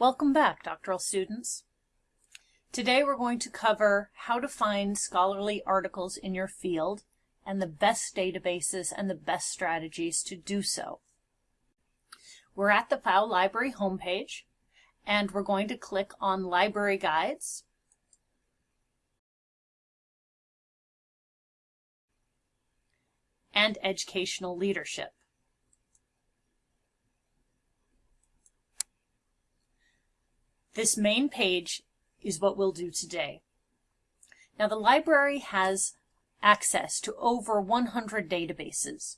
Welcome back, doctoral students. Today we're going to cover how to find scholarly articles in your field and the best databases and the best strategies to do so. We're at the Pfau Library homepage and we're going to click on Library Guides and Educational Leadership. This main page is what we'll do today. Now the library has access to over 100 databases,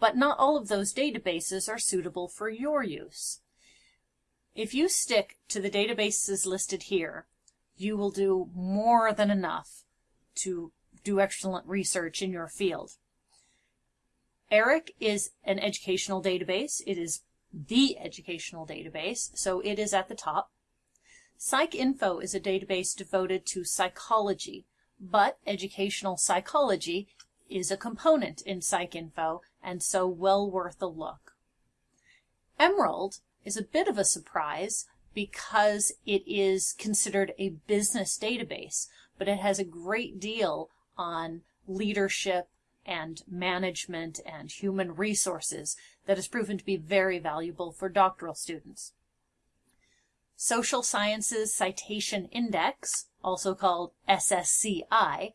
but not all of those databases are suitable for your use. If you stick to the databases listed here, you will do more than enough to do excellent research in your field. ERIC is an educational database. It is the educational database, so it is at the top. PsycInfo is a database devoted to psychology, but educational psychology is a component in PsycInfo and so well worth a look. Emerald is a bit of a surprise because it is considered a business database, but it has a great deal on leadership and management and human resources that has proven to be very valuable for doctoral students. Social Sciences Citation Index, also called SSCI,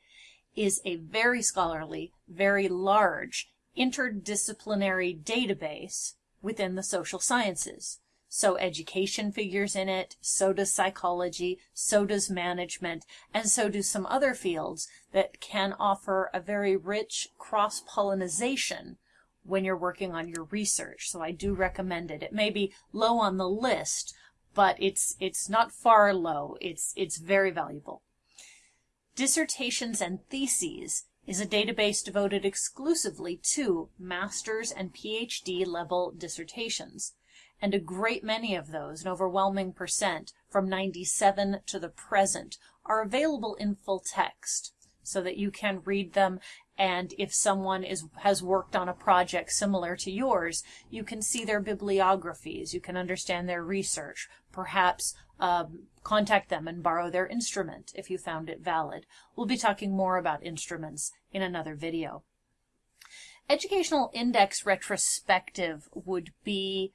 is a very scholarly, very large interdisciplinary database within the social sciences. So education figures in it, so does psychology, so does management, and so do some other fields that can offer a very rich cross-pollination when you're working on your research. So I do recommend it. It may be low on the list, but it's it's not far low. It's it's very valuable. Dissertations and Theses is a database devoted exclusively to master's and PhD level dissertations. And a great many of those, an overwhelming percent, from 97 to the present, are available in full text so that you can read them and if someone is has worked on a project similar to yours, you can see their bibliographies, you can understand their research, perhaps um, contact them and borrow their instrument if you found it valid. We'll be talking more about instruments in another video. Educational Index Retrospective would be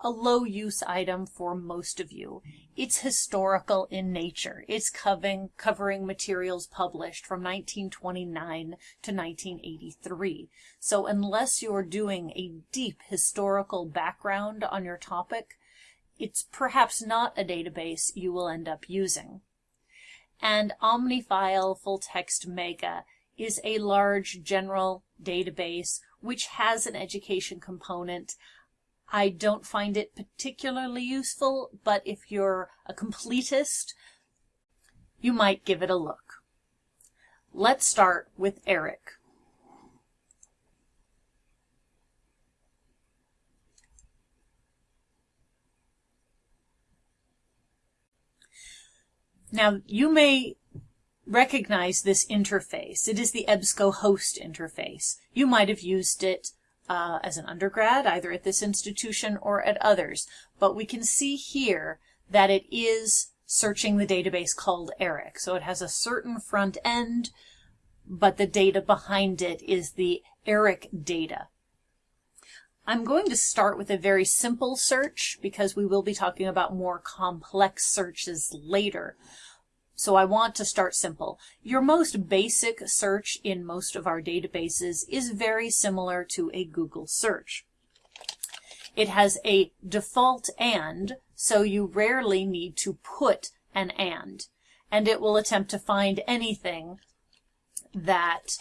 a low use item for most of you. It's historical in nature. It's covering, covering materials published from 1929 to 1983. So unless you're doing a deep historical background on your topic, it's perhaps not a database you will end up using. And OmniFile Full Text Mega is a large general database which has an education component I don't find it particularly useful, but if you're a completist, you might give it a look. Let's start with ERIC. Now, you may recognize this interface. It is the EBSCO host interface. You might have used it uh, as an undergrad, either at this institution or at others. But we can see here that it is searching the database called ERIC. So it has a certain front end, but the data behind it is the ERIC data. I'm going to start with a very simple search because we will be talking about more complex searches later. So I want to start simple. Your most basic search in most of our databases is very similar to a Google search. It has a default AND, so you rarely need to put an AND. And it will attempt to find anything that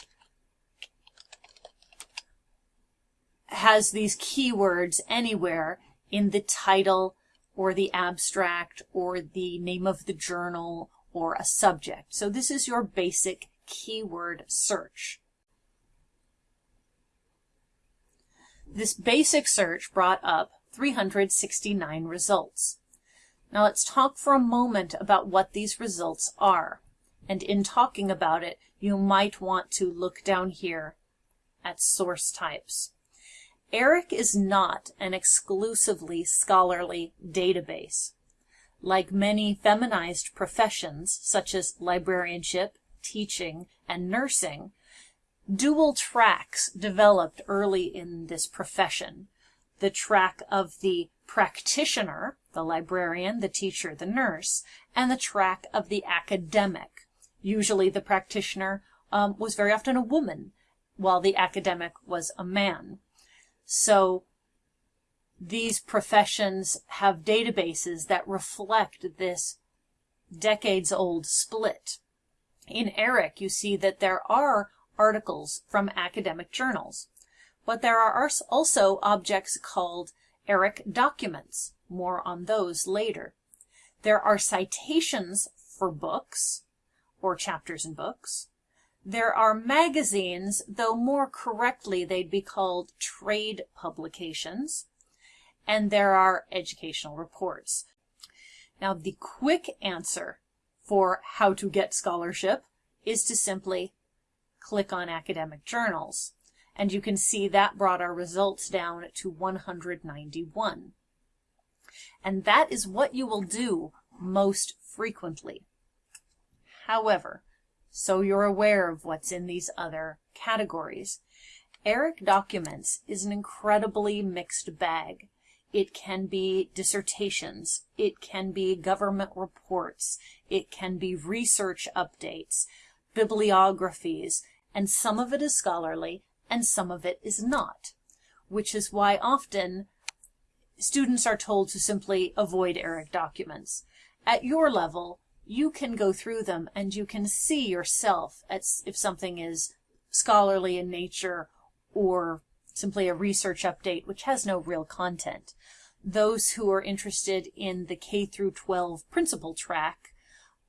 has these keywords anywhere in the title or the abstract or the name of the journal or a subject. So this is your basic keyword search. This basic search brought up 369 results. Now let's talk for a moment about what these results are. And in talking about it, you might want to look down here at source types. ERIC is not an exclusively scholarly database. Like many feminized professions, such as librarianship, teaching, and nursing, dual tracks developed early in this profession. The track of the practitioner, the librarian, the teacher, the nurse, and the track of the academic. Usually the practitioner um, was very often a woman, while the academic was a man. So these professions have databases that reflect this decades old split. In ERIC, you see that there are articles from academic journals, but there are also objects called ERIC documents. More on those later. There are citations for books or chapters in books. There are magazines, though more correctly they'd be called trade publications and there are educational reports. Now, the quick answer for how to get scholarship is to simply click on academic journals. And you can see that brought our results down to 191. And that is what you will do most frequently. However, so you're aware of what's in these other categories, ERIC Documents is an incredibly mixed bag. It can be dissertations. It can be government reports. It can be research updates, bibliographies, and some of it is scholarly and some of it is not, which is why often students are told to simply avoid ERIC documents. At your level, you can go through them and you can see yourself if something is scholarly in nature or simply a research update which has no real content. Those who are interested in the K through 12 principal track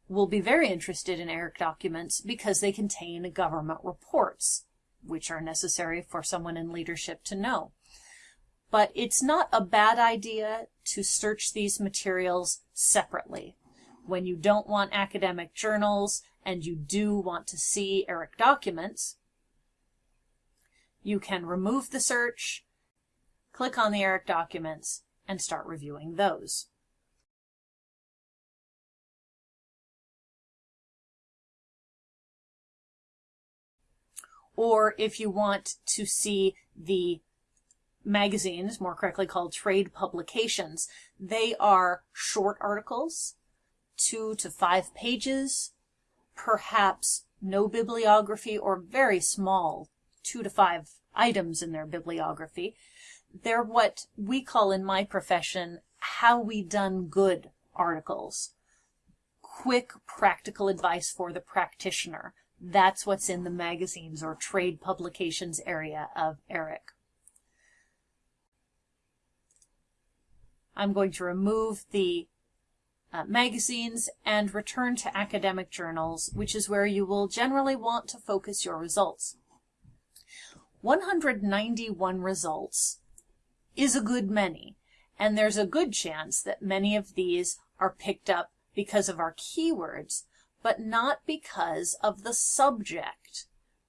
will be very interested in ERIC documents because they contain government reports, which are necessary for someone in leadership to know. But it's not a bad idea to search these materials separately. When you don't want academic journals and you do want to see ERIC documents, you can remove the search, click on the ERIC documents, and start reviewing those. Or if you want to see the magazines, more correctly called trade publications, they are short articles, two to five pages, perhaps no bibliography or very small two to five items in their bibliography. They're what we call in my profession, how we done good articles. Quick practical advice for the practitioner. That's what's in the magazines or trade publications area of ERIC. I'm going to remove the uh, magazines and return to academic journals, which is where you will generally want to focus your results. 191 results is a good many, and there's a good chance that many of these are picked up because of our keywords, but not because of the subject.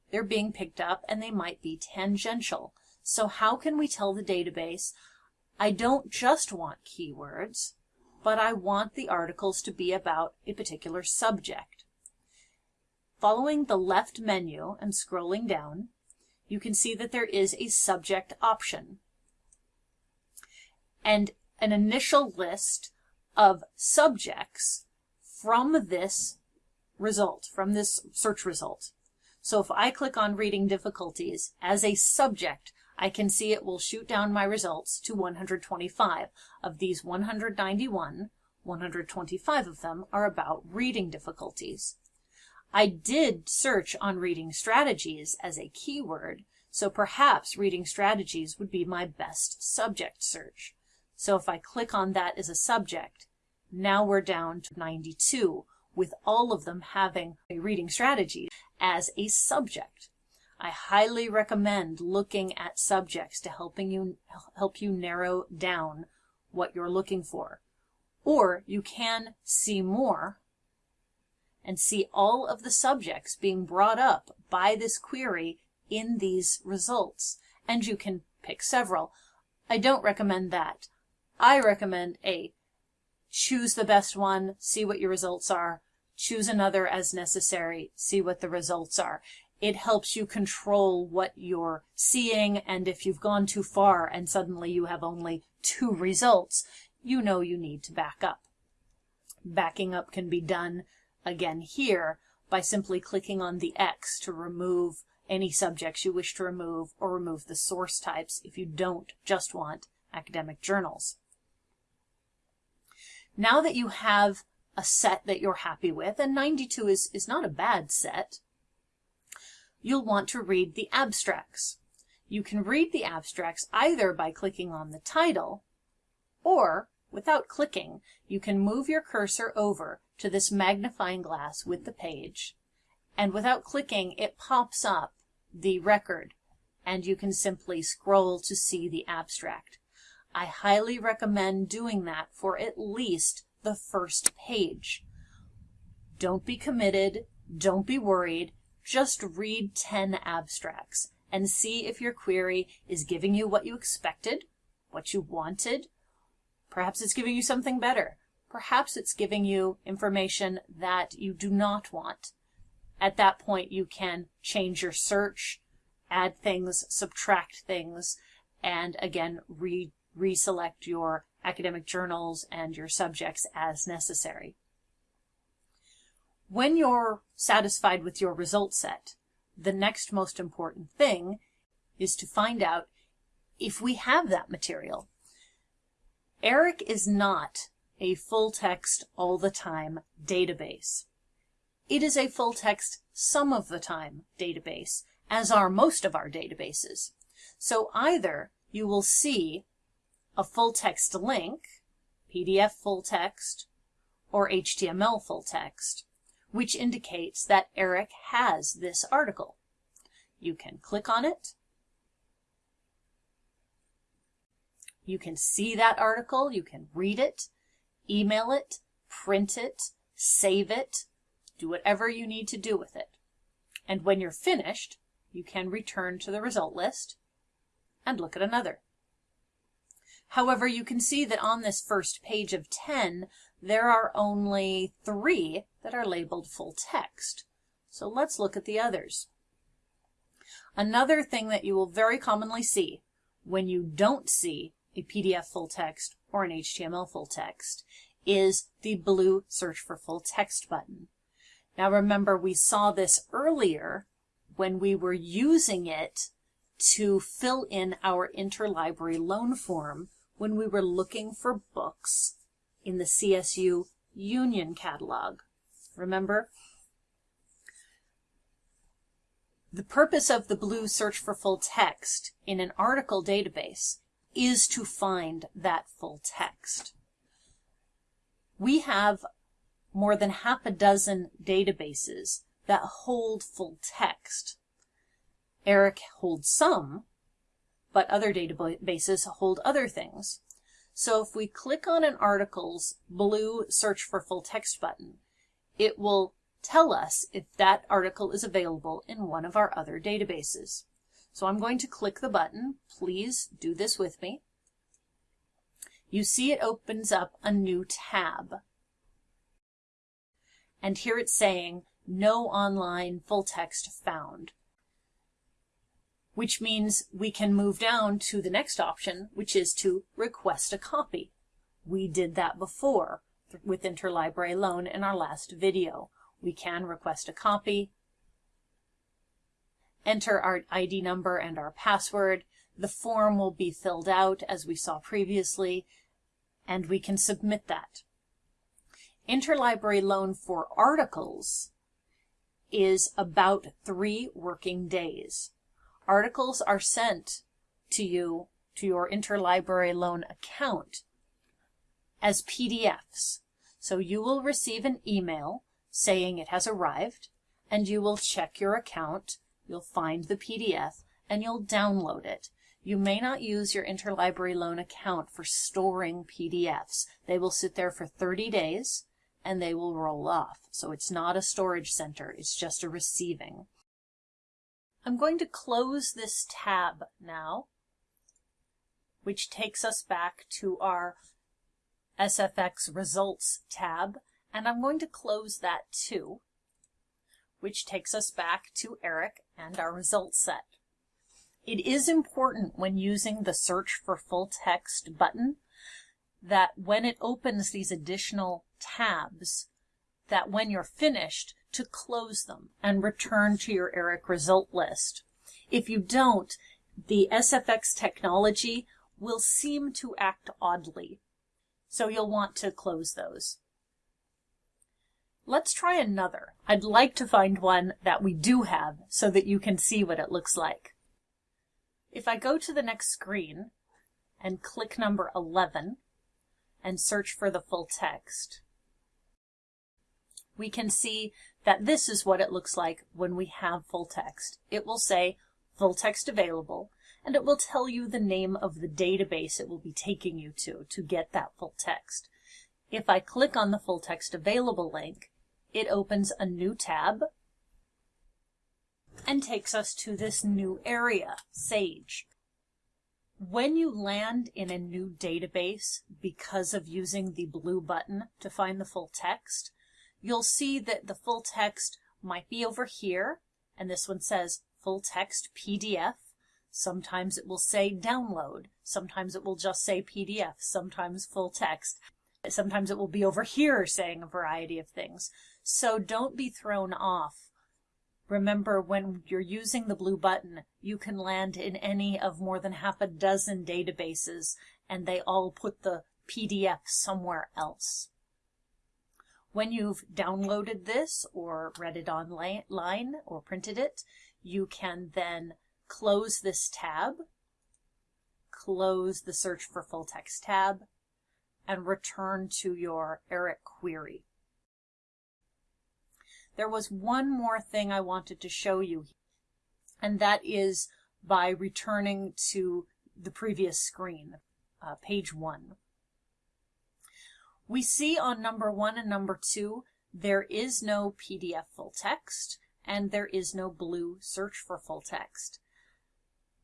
They're being picked up and they might be tangential. So how can we tell the database, I don't just want keywords, but I want the articles to be about a particular subject. Following the left menu and scrolling down, you can see that there is a subject option and an initial list of subjects from this result, from this search result. So if I click on reading difficulties as a subject, I can see it will shoot down my results to 125. Of these 191, 125 of them are about reading difficulties. I did search on reading strategies as a keyword, so perhaps reading strategies would be my best subject search. So if I click on that as a subject, now we're down to 92, with all of them having a reading strategy as a subject. I highly recommend looking at subjects to helping you help you narrow down what you're looking for. Or you can see more and see all of the subjects being brought up by this query in these results. And you can pick several. I don't recommend that. I recommend a choose the best one, see what your results are, choose another as necessary, see what the results are. It helps you control what you're seeing, and if you've gone too far and suddenly you have only two results, you know you need to back up. Backing up can be done again here by simply clicking on the X to remove any subjects you wish to remove or remove the source types if you don't just want academic journals. Now that you have a set that you're happy with, and 92 is, is not a bad set, you'll want to read the abstracts. You can read the abstracts either by clicking on the title, or without clicking, you can move your cursor over to this magnifying glass with the page, and without clicking, it pops up the record, and you can simply scroll to see the abstract. I highly recommend doing that for at least the first page. Don't be committed, don't be worried, just read 10 abstracts and see if your query is giving you what you expected, what you wanted. Perhaps it's giving you something better. Perhaps it's giving you information that you do not want. At that point, you can change your search, add things, subtract things, and again, re reselect your academic journals and your subjects as necessary. When you're satisfied with your result set, the next most important thing is to find out if we have that material. ERIC is not a full text all the time database. It is a full text some of the time database, as are most of our databases. So either you will see a full text link, PDF full text, or HTML full text, which indicates that ERIC has this article. You can click on it. You can see that article, you can read it, email it, print it, save it, do whatever you need to do with it. And when you're finished, you can return to the result list and look at another. However, you can see that on this first page of 10, there are only three that are labeled full text. So let's look at the others. Another thing that you will very commonly see when you don't see a PDF full text or an HTML full text is the blue search for full text button. Now remember, we saw this earlier when we were using it to fill in our interlibrary loan form when we were looking for books in the CSU Union Catalog. Remember? The purpose of the blue search for full text in an article database is to find that full text. We have more than half a dozen databases that hold full text. ERIC holds some, but other databases hold other things. So if we click on an article's blue search for full text button, it will tell us if that article is available in one of our other databases. So I'm going to click the button. Please do this with me. You see it opens up a new tab. And here it's saying no online full text found which means we can move down to the next option, which is to request a copy. We did that before with Interlibrary Loan in our last video. We can request a copy, enter our ID number and our password. The form will be filled out as we saw previously, and we can submit that. Interlibrary loan for articles is about three working days articles are sent to you to your interlibrary loan account as PDFs. So you will receive an email saying it has arrived and you will check your account, you'll find the PDF and you'll download it. You may not use your interlibrary loan account for storing PDFs. They will sit there for 30 days and they will roll off. So it's not a storage center, it's just a receiving. I'm going to close this tab now, which takes us back to our SFX Results tab, and I'm going to close that too, which takes us back to ERIC and our results set. It is important when using the Search for Full Text button that when it opens these additional tabs, that when you're finished, to close them and return to your ERIC result list. If you don't, the SFX technology will seem to act oddly. So you'll want to close those. Let's try another. I'd like to find one that we do have so that you can see what it looks like. If I go to the next screen and click number 11 and search for the full text, we can see that this is what it looks like when we have full text. It will say full text available, and it will tell you the name of the database it will be taking you to to get that full text. If I click on the full text available link, it opens a new tab and takes us to this new area, SAGE. When you land in a new database because of using the blue button to find the full text, you'll see that the full text might be over here, and this one says full text PDF. Sometimes it will say download. Sometimes it will just say PDF. Sometimes full text. Sometimes it will be over here saying a variety of things. So don't be thrown off. Remember, when you're using the blue button, you can land in any of more than half a dozen databases, and they all put the PDF somewhere else. When you've downloaded this or read it online or printed it, you can then close this tab, close the search for full text tab, and return to your ERIC query. There was one more thing I wanted to show you, and that is by returning to the previous screen, uh, page one. We see on number one and number two, there is no PDF full text and there is no blue search for full text.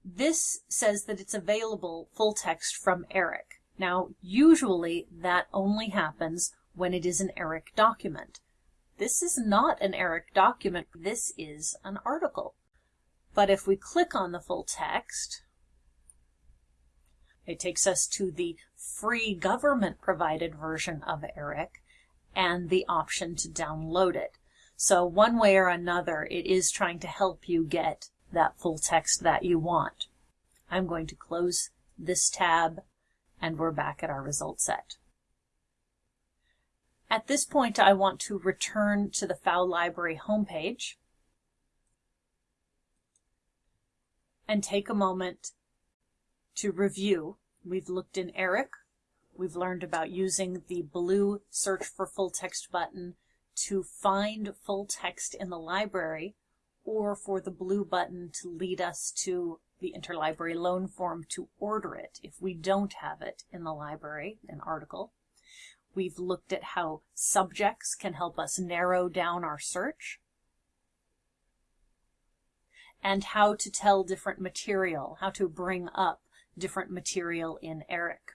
This says that it's available full text from ERIC. Now, usually that only happens when it is an ERIC document. This is not an ERIC document, this is an article. But if we click on the full text, it takes us to the free government provided version of ERIC and the option to download it. So one way or another, it is trying to help you get that full text that you want. I'm going to close this tab and we're back at our result set. At this point, I want to return to the Pfau Library homepage and take a moment to review. We've looked in ERIC. We've learned about using the blue search for full text button to find full text in the library or for the blue button to lead us to the interlibrary loan form to order it if we don't have it in the library, an article. We've looked at how subjects can help us narrow down our search and how to tell different material, how to bring up different material in ERIC.